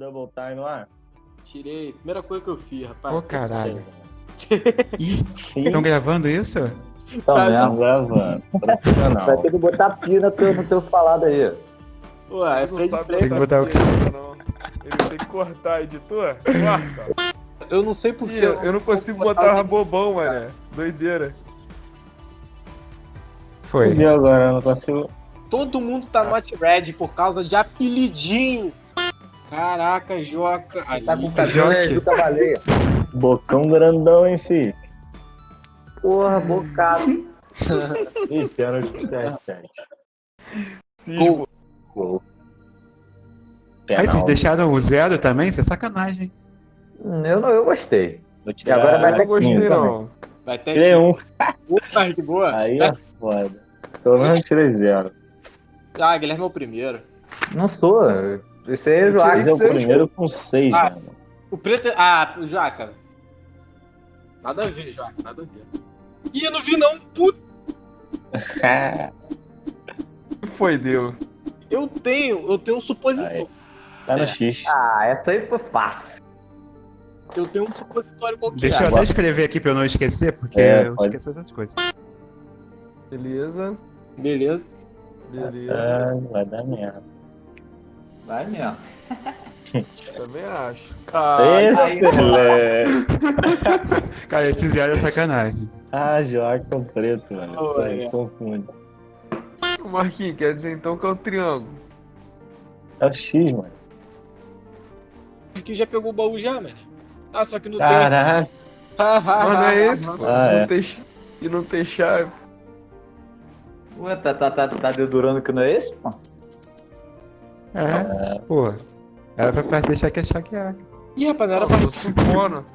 double time lá? Tirei. Primeira coisa que eu fiz, rapaz. Ô, caralho. Ih, estão gravando isso? Tá Tá mesmo. Gravando. Vai Profissional. ter que botar pio no teu, no teu falado aí. Ué, é sabe play. Tem que botar o quê? Ele tem que cortar, editor. Corta. Eu não sei porquê. Eu, eu não consigo botar o bobão, mané. Doideira. Foi. E agora? Eu não consigo. Todo mundo tá not red por causa de apelidinho. Caraca, Joca. Aí, Tá com o cabelo do cavaleiro. Bocão grandão em si. Porra, bocado. Ih, pênalti pro CR7. Sim, Gol. Aí vocês deixaram o zero também? Isso é sacanagem. hein? Hum, Eu, não, eu gostei. E agora vai ter gostei, 15 não. Vai ter Tirei um. Puta que boa. Aí é foda. Pelo menos tirei zero. Ah, Guilherme é o primeiro. Não sou. Aí é Eu Joaquim. Mas é o seis, primeiro com seis, Ah. mano. O preto é... Ah, o Joca. Nada a ver, Joca. Nada a ver. Ih, eu não vi não. Puta. Foi, deu. Eu tenho. Eu tenho um supositório. tá no É. X. Ah, essa aí foi fácil. Eu tenho um supositório qualquer. Deixa eu até escrever aqui pra eu não esquecer, porque É, eu pode. esqueço outras coisas. Beleza. Beleza. Beleza. Ah, vai dar merda. Vai mesmo. Também acho. Ah, Excelente! Cara, esse zero é sacanagem. Ah, Joaquim preto, mano. Oh, Pô, é. Confunde. o Marquinhos, quer dizer então que é o triângulo. É o X, mano. Aqui já pegou o baú já, mano. Ah, só que não Caraca. tem. Mas não é esse, pô. Ah, não é. tem, e não tem chave. Ué, tá, tá, tá, tá dedurando que não é esse, pô? É, pô. Era pra, pra deixar que achar que é. Ih, rapaz, não era pra... tô supondo.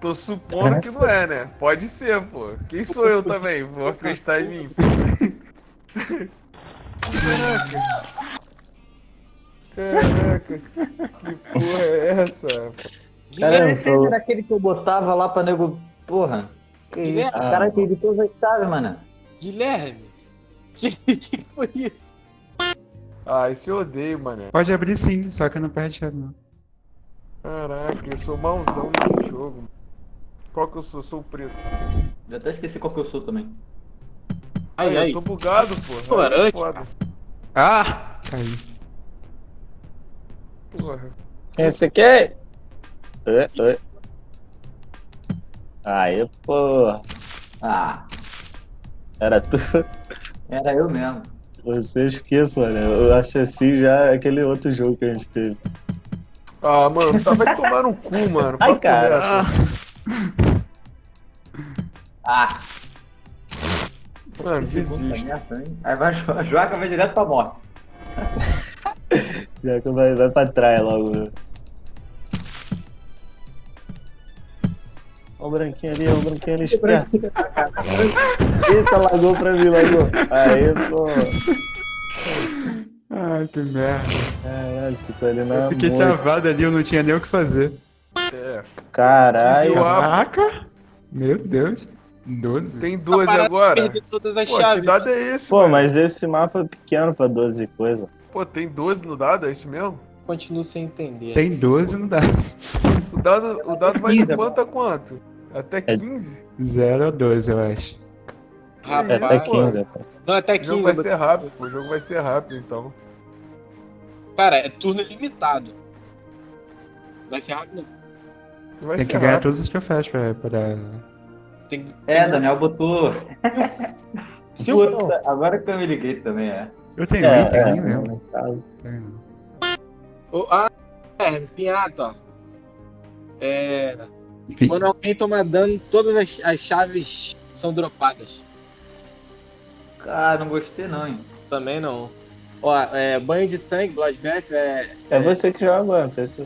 Tô supondo que não é, né? Pode ser, pô. Quem sou eu também? Vou acreditar em mim. Caraca. Caraca, que porra é essa? Caramba, Esse tô- era aquele que eu botava lá pra nego. Porra. Que Guilherme. isso? O cara tem todas as chaves, mano. Guilherme. Que, que foi isso? Ah, esse eu odeio, mané. Pode abrir sim, só que não perde chave, não. Caraca, eu sou mauzão nesse jogo. Qual que eu sou? Sou o preto. Já até esqueci qual que eu sou também. Ai, Aí, ai. eu tô bugado, pô. Aí é foda. Ah! Caiu. Porra. Quem você quer? Oi, oi. Aí, pô. Ah, Era tu. era eu mesmo. Você esqueça, mano. Eu acessei já aquele outro jogo que a gente teve. Ah, mano, tá, vai tomar no cu, mano. Ai, cara. reto. Ah, Mano, merda, hein? Aí vai, a Joaca vai direto pra morte. Que vai, vai pra trás logo. Ó o branquinho ali, ó o branquinho ali esperto. Eita, lagou pra mim, lagou. Aí, pô. Ai, que merda. Caralho, ficou ali na Eu fiquei travado ali, eu não tinha nem o que fazer. É. Caralho. Caraca! Meu Deus. 12. Tem Tá 12 parado de agora? perder todas as Pô, que chaves. dado é esse, Pô, mano? mas esse mapa é pequeno pra 12 coisa. Pô, tem 12 no dado, é isso mesmo? Continuo sem entender. Tem 12 não dá. O dado, o dado vai de 15, quanto a quanto? Até É- 15? 0 ou 12, eu acho. É Rapaz. até pô. 15. até. Não, até O 15. jogo vai ser rápido, pô. O jogo vai ser rápido, então. Cara, é turno limitado. Vai ser rápido. não. Vai Tem ser que ganhar rápido. todos os troféus pra, pra... Tem, É, tem- Daniel botou. Se eu Puta, agora que eu me liguei também, é. Eu tenho É, item, é, nem lembro. no caso. Tenho, não. Ô, Ah, é, Pinhato, ó. É. Quando alguém toma dano, todas as, as chaves são dropadas. Cara, não gostei não, hein. Também não. Ó, é, banho de sangue, Bloodbath, é. É você que joga, não sei se.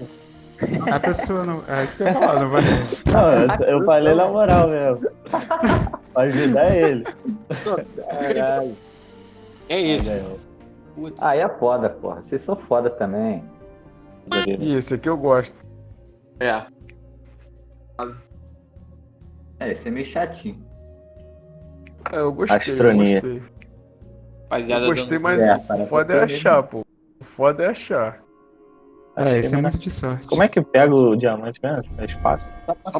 A pessoa não. É isso que eu ia falar, não vai. Não, eu, eu falei na moral mesmo. Pra ajudar ele. Caralho. É esse. Aí. Aí é foda, porra. Vocês são foda também. Ih, esse aqui eu gosto. É. É, esse é meio chatinho. É, eu gostei. Astronia. Eu gostei, Rapaziada, eu gostei mas É, o foda é achar, pô. O foda é achar. É, isso é muito de sorte. Como é que pega o diamante mesmo? É fácil.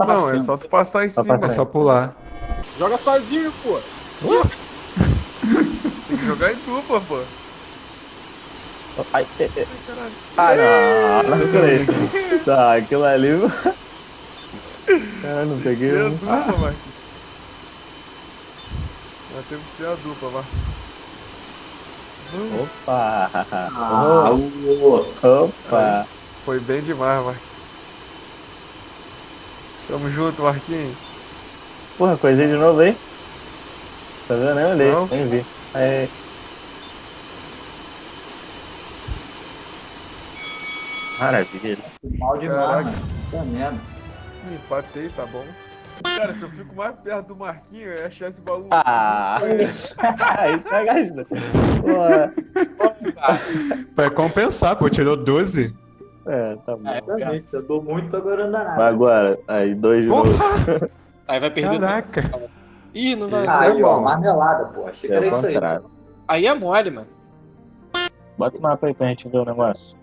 Não, é só tu passar em Só cima. passar. É só pular. Joga sozinho, pô. Tem que jogar em dupla, pô. Ai, é, é. Ai, caralho. Ah, não, não acredito. Tá, aquilo ali. Cara, não peguei Ser a dupla, Marquinhos. Nós temos que ser a dupla, Marquinhos. Opa! Ah, o... Opa! Foi bem demais, Marquinhos. Tamo junto, Marquinhos. Porra, coisinha de novo aí? Tá vendo? Nem olhei, Não. nem vi. Aí. Maravilha. Mal demais, Caraca. mano. Puta merda. Empatei, tá bom. Cara, se eu fico mais perto do Marquinhos, eu ia achar esse baú. Ah! aí tá gastando. Vai compensar, pô. Tirou 12. É, tá bom. É. Exatamente. Eu dou muito, agora não dá nada. agora, aí, dois de novo. Porra! Aí vai perder. Caraca. Ih, não vai. Isso Aí, é ó, bom. marmelada, pô. Achei que É era o isso aí. Aí é mole, mano. Bota o mapa aí pra gente ver o negócio.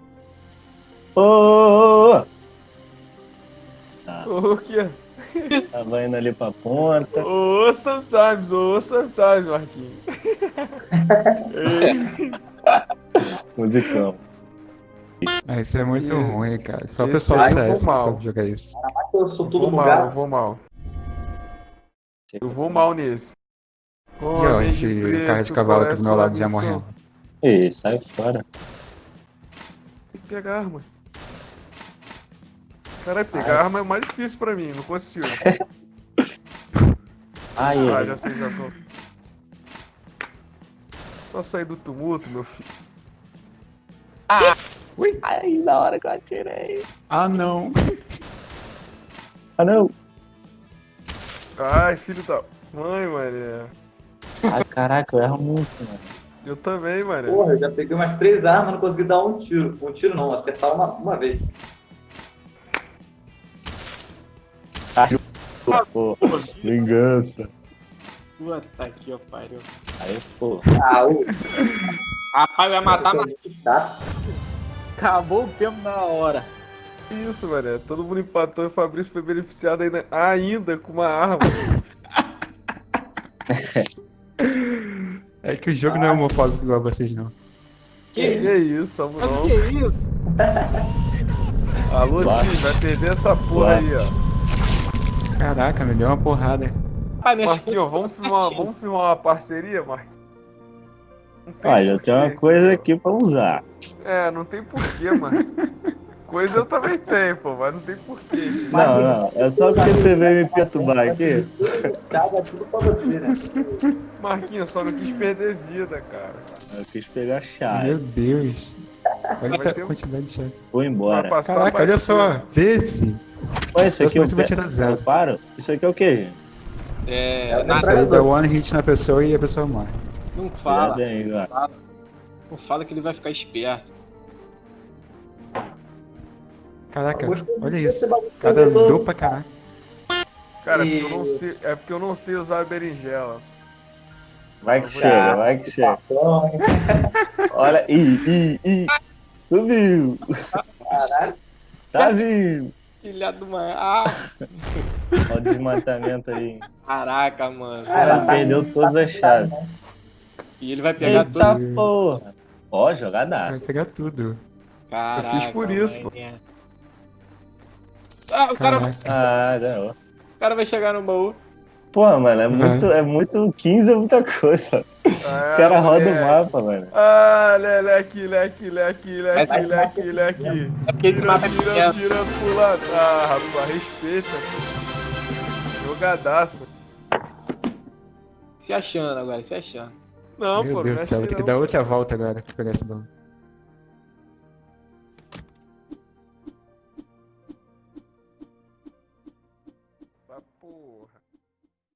Ô, ô, ô, Ô, o. Tava indo ali pra ponta. Ô, sometimes, ô, sometimes, Marquinhos. Ei, Musicão. Ah, isso é muito ruim, cara. Só o pessoal do CS sabe jogar isso. Eu sou eu tudo mal, eu vou mal. Eu vou mal nesse. E ó, esse cara de cavalo aqui do meu lado já morrendo. Ih, sai fora. Tem que pegar arma. Caralho, pegar arma é o mais difícil pra mim, não consigo. Ai, Ah, ai. já sei, já tô. Só sair do tumulto, meu filho. Ui! Ai, na hora que eu atirei. Ah, não. Ah, não. Ai, filho da mãe, mané. Ah, caraca, eu erro muito, mano. Eu também, mané. Porra, eu já peguei umas três armas, não consegui dar um tiro. Um tiro não, acertar uma, uma vez. Pô, vingança. Puta que pariu. Aí, pô. Ah, o... Rapaz, vai matar, mas Tá. acabou o tempo na hora. Isso, mané. Todo mundo empatou e o Fabrício foi beneficiado ainda, ainda com uma arma. É que o jogo não é homofóbico igual vocês, não. Que é isso, o que é isso? Alô, sim, vai perder essa porra aí, ó. Caraca, me deu uma porrada. Minha Marquinhos, vamos filmar, vamos filmar uma parceria, Marquinhos? Olha, eu tenho uma coisa aqui pra usar. É, não tem porquê, mano. Coisa eu também tenho, pô, mas não tem porquê. Não, não. É só porque você veio me perturbar aqui. Caga tudo pra você, né? Marquinhos, só não quis perder vida, cara. Eu quis pegar a chave. Meu Deus. Olha a quantidade de chave. Vou embora. Caraca, olha só. Vê esse. Olha, isso aqui eu, Você vai tirar zero. eu paro. Isso aqui é o quê, gente? É. Isso aí dá one hit na pessoa e a pessoa morre. não fala. Aí, ó. Não fala que ele vai ficar esperto. Caraca, olha isso. Cara do- andou pra caraca. Cara, é porque, eu não sei, é porque eu não sei usar a berinjela. Vai que chega, vai que chega. Olha, ih, ih, ih. Subiu. Caralho. Tá vindo. Filha do mãe. Ah, Olha o desmatamento aí. caraca, mano. Cara, Já perdeu todas as chaves. E ele vai pegar Eita tudo. porra. Ó, Vai jogadaço. pegar tudo. Caraca. Eu fiz por isso, pô. Ah, o cara, Caraca. Ah, não. o cara vai chegar no baú. Pô, mano, é muito, é muito. 15 é muita coisa. Ah, O cara roda o moleque. mapa, mano. Ah, leque, leque, leque, leque, Vai, leque, leque. É porque esse Tira, mapa é tira, pequeno. tira lado. Ah, rapaz, respeita. pô. Jogadaço. Se achando agora, se achando. Não, Meu pô, Deus do céu, vou ter que dar outra volta agora pra pegar esse baú.